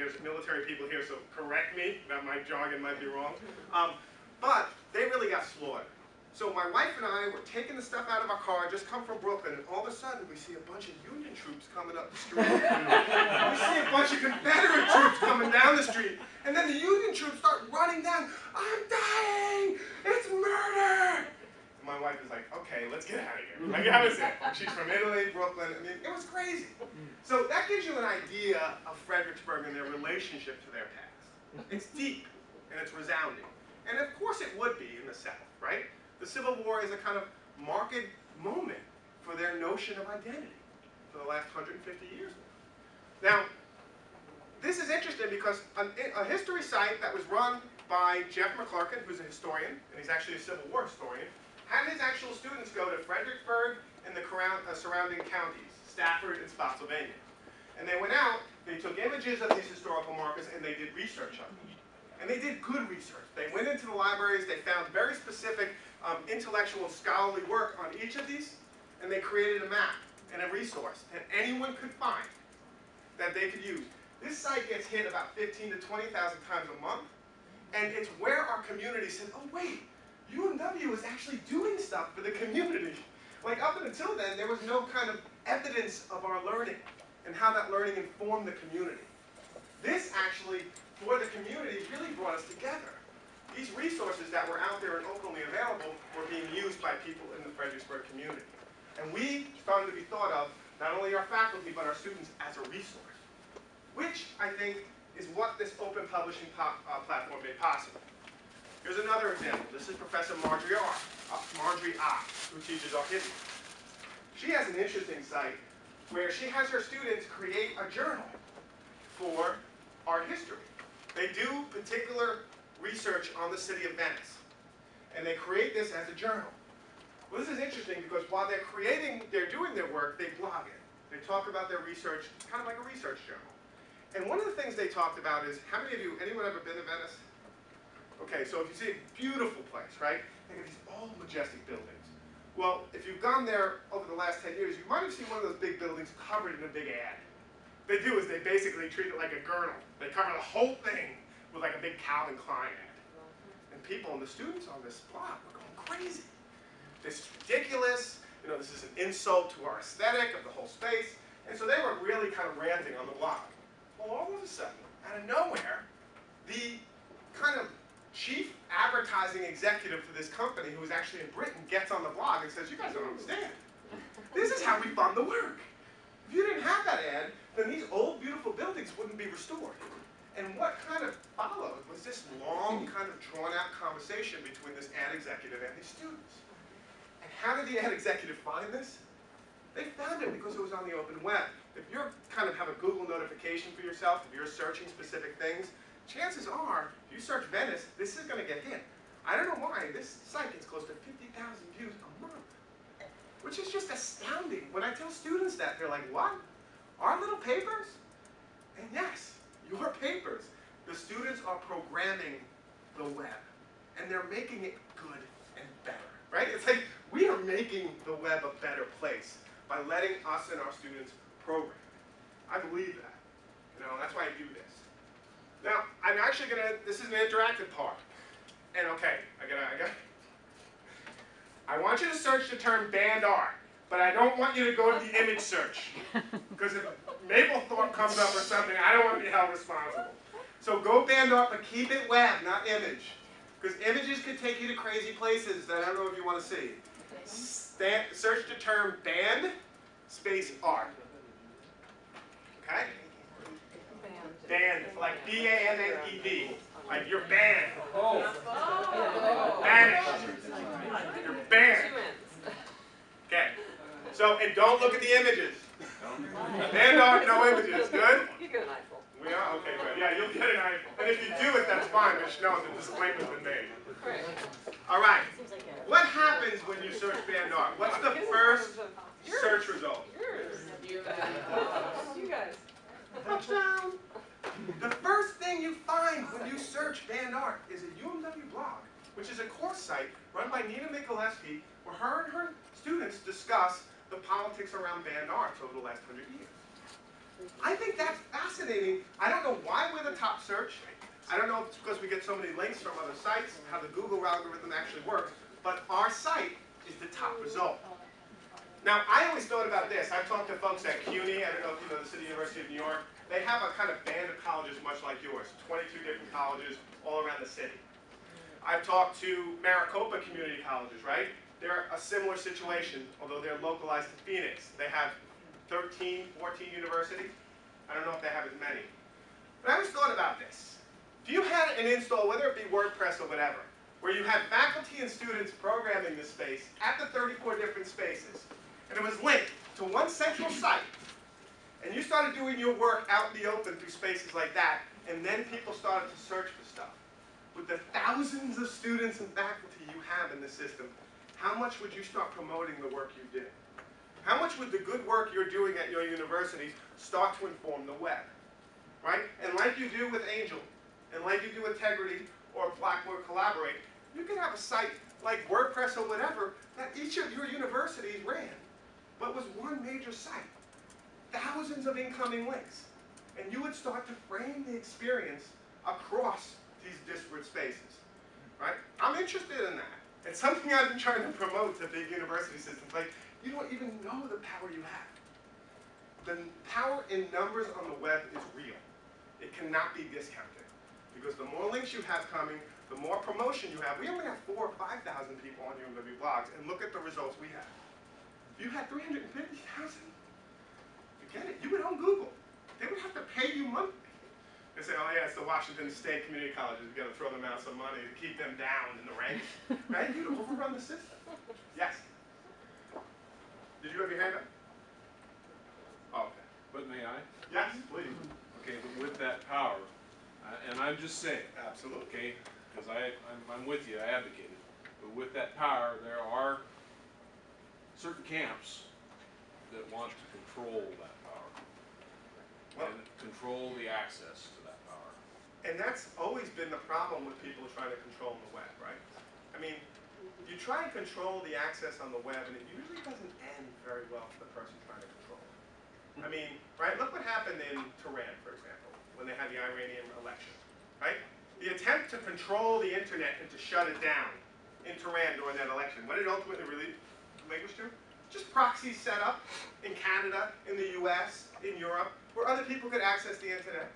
there's military people here, so correct me, that my jargon might be wrong. Um, but they really got slaughtered. So my wife and I were taking the stuff out of our car, just come from Brooklyn, and all of a sudden we see a bunch of Union troops coming up the street. we see a bunch of Confederate troops coming down the street. And then the Union troops start running down. I'm dying! It's murder! And wife is like, okay, let's get out of here. Like, that was it. She's from Italy, Brooklyn. I mean, it was crazy. So that gives you an idea of Fredericksburg and their relationship to their past. It's deep and it's resounding. And of course it would be in the South, right? The Civil War is a kind of marked moment for their notion of identity for the last 150 years. Now, this is interesting because a history site that was run by Jeff McClurken, who's a historian, and he's actually a Civil War historian, had his actual students go to Fredericksburg and the uh, surrounding counties, Stafford and Spotsylvania. And they went out, they took images of these historical markers, and they did research on them. And they did good research. They went into the libraries, they found very specific um, intellectual scholarly work on each of these, and they created a map and a resource that anyone could find that they could use. This site gets hit about 15 to 20,000 times a month, and it's where our community said, oh wait, UMW is actually doing stuff for the community. Like up until then, there was no kind of evidence of our learning and how that learning informed the community. This actually, for the community, really brought us together. These resources that were out there and openly available were being used by people in the Fredericksburg community. And we started to be thought of, not only our faculty, but our students as a resource which I think is what this open publishing uh, platform made possible. Here's another example. This is Professor Marjorie R. Uh, Marjorie Ah, who teaches history. She has an interesting site where she has her students create a journal for art history. They do particular research on the city of Venice. And they create this as a journal. Well, this is interesting because while they're creating, they're doing their work, they blog it. They talk about their research, kind of like a research journal. And one of the things they talked about is, how many of you, anyone ever been to Venice? Okay, so if you see a beautiful place, right? They have these old majestic buildings. Well, if you've gone there over the last 10 years, you might have seen one of those big buildings covered in a big ad. What they do is they basically treat it like a girdle. They cover the whole thing with like a big Calvin Klein ad. And people and the students on this blog were going crazy. This is ridiculous. You know, this is an insult to our aesthetic of the whole space. And so they were really kind of ranting on the blog. Well, all of a sudden, out of nowhere, the kind of chief advertising executive for this company, who was actually in Britain, gets on the blog and says, you guys don't understand. This is how we fund the work. If you didn't have that ad, then these old, beautiful buildings wouldn't be restored. And what kind of followed was this long, kind of drawn-out conversation between this ad executive and his students. And how did the ad executive find this? They found it because it was on the open web if you kind of have a Google notification for yourself, if you're searching specific things, chances are, if you search Venice, this is going to get hit. I don't know why, this site gets close to 50,000 views a month, which is just astounding. When I tell students that, they're like, what? Our little papers? And yes, your papers. The students are programming the web, and they're making it good and better, right? It's like we are making the web a better place by letting us and our students program. I believe that. You know, that's why I do this. I'm actually gonna, this is an interactive part. And okay, I gotta, I gotta, I want you to search the term banned art, but I don't want you to go to the image search. Because if Mapplethorpe comes up or something, I don't want to be held responsible. So go banned art, but keep it web, not image. Because images could take you to crazy places that I don't know if you want to see. Stand, search the term band space art. Okay? Banned, like B-A-N-N-E-D. Like you're banned. Oh. Banished. You're banned. Okay. So, and don't look at the images. Banned art, no images. Good? You get an eyeful. We are? Okay, good. Yeah, you'll get an eyeful. And if you do it, that's fine. Just know the disclaimer's been made. All right. What happens when you search banned art? What's the first search result? Yours. You guys. Touchdown! The first thing you find when you search banned art is a UMW blog, which is a course site run by Nina Mikhalevsky, where her and her students discuss the politics around banned art over the last hundred years. I think that's fascinating. I don't know why we're the top search. I don't know if it's because we get so many links from other sites, how the Google algorithm actually works, but our site is the top result. Now, I always thought about this. I've talked to folks at CUNY, I don't know if you know the City University of New York. They have a kind of band of colleges much like yours, 22 different colleges all around the city. I've talked to Maricopa Community Colleges, right? They're a similar situation, although they're localized to Phoenix. They have 13, 14 universities. I don't know if they have as many. But I always thought about this. If you had an install, whether it be WordPress or whatever, where you had faculty and students programming this space at the 34 different and it was linked to one central site, and you started doing your work out in the open through spaces like that, and then people started to search for stuff. With the thousands of students and faculty you have in the system, how much would you start promoting the work you did? How much would the good work you're doing at your universities start to inform the web? Right? And like you do with Angel, and like you do with Tegrity or Blackboard Collaborate, you can have a site like WordPress or whatever that each of your universities ran, but was one major site. Thousands of incoming links. And you would start to frame the experience across these disparate spaces. Right? I'm interested in that. It's something I've been trying to promote to big university systems. Like, you don't even know the power you have. The power in numbers on the web is real. It cannot be discounted. Because the more links you have coming, the more promotion you have. We only have four or 5,000 people on UMW blogs, and look at the results we have. If you had 350,000, forget it. You would on Google. They would have to pay you monthly. They say, oh yeah, it's the Washington State Community Colleges. We've got to throw them out some money to keep them down in the ranks. right? You'd overrun the system. Yes? Did you have your hand up? Oh, okay. But may I? Yes, please. Okay, but with that power, uh, and I'm just saying, Absolutely. okay, because I, I'm, I'm with you, I advocate it. But with that power, there are certain camps that want to control that power. And control the access to that power. And that's always been the problem with people trying to control the web, right? I mean, you try and control the access on the web, and it usually doesn't end very well for the person trying to control it. I hmm. mean, right, look what happened in Tehran, for example, when they had the Iranian election, right? The attempt to control the internet and to shut it down in Tehran during that election, what did it ultimately really Just proxies set up in Canada, in the US, in Europe, where other people could access the internet.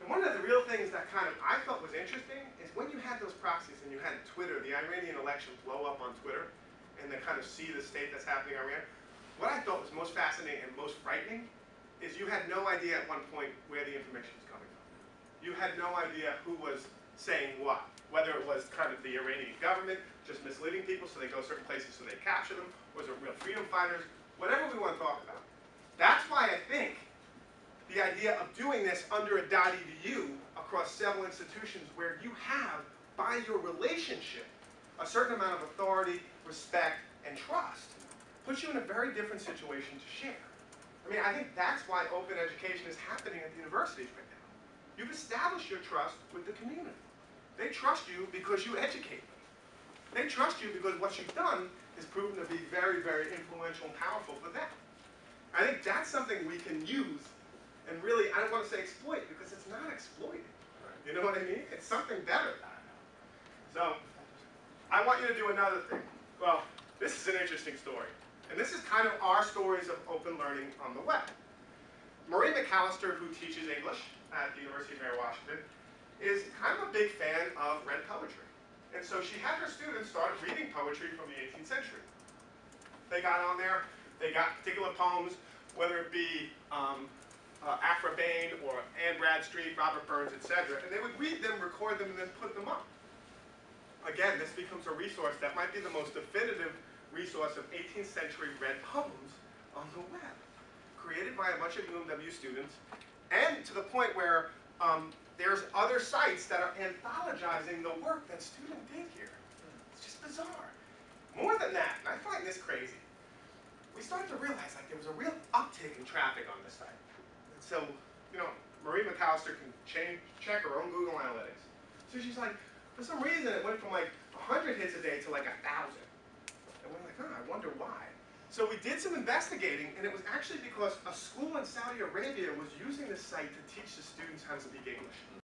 And one of the real things that kind of I felt was interesting is when you had those proxies and you had Twitter, the Iranian election blow up on Twitter, and then kind of see the state that's happening in Iran. What I thought was most fascinating and most frightening is you had no idea at one point where the information was coming from. You had no idea who was saying what, whether it was kind of the Iranian government just misleading people so they go certain places so they capture them, or was it real freedom fighters, whatever we want to talk about. That's why I think the idea of doing this under a .edu across several institutions where you have, by your relationship, a certain amount of authority, respect, and trust, puts you in a very different situation to share. I mean, I think that's why open education is happening at the universities right now. You've established your trust with the community. They trust you because you educate them. They trust you because what you've done has proven to be very, very influential and powerful for them. I think that's something we can use and really, I don't want to say exploit because it's not exploiting. You know what I mean? It's something better. So, I want you to do another thing. Well, this is an interesting story. And this is kind of our stories of open learning on the web. Marie McAllister, who teaches English at the University of Mary Washington, is kind of a big fan of red poetry. And so she had her students start reading poetry from the 18th century. They got on there, they got particular poems, whether it be um, uh, Aphra Behn or Anne Bradstreet, Robert Burns, etc. And they would read them, record them, and then put them up. Again, this becomes a resource that might be the most definitive resource of 18th century red poems on the web, created by a bunch of UMW students, and to the point where um, there's other sites that are anthologizing the work that students did here. It's just bizarre. More than that, and I find this crazy, we started to realize like there was a real uptick in traffic on this site. So, you know, Marie McAllister can change, check her own Google Analytics. So she's like, for some reason it went from like 100 hits a day to like 1,000. And we're like, oh, I wonder why. So we did some investigating, and it was actually because a school in Saudi Arabia was using this site to teach the students how to speak English.